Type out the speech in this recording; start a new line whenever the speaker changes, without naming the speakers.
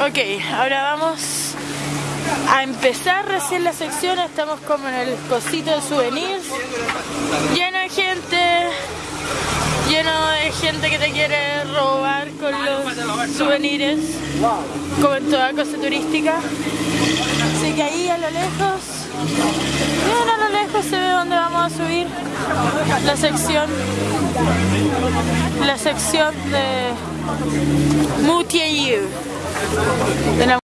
Ok, ahora vamos a empezar recién la sección. Estamos como en el cosito de souvenirs. Lleno de gente. Lleno de gente que te quiere robar con los souvenirs. Como en toda cosa turística. Así que ahí a lo lejos. Bien a lo lejos se ve dónde vamos a subir la sección. La sección de Moutier. De la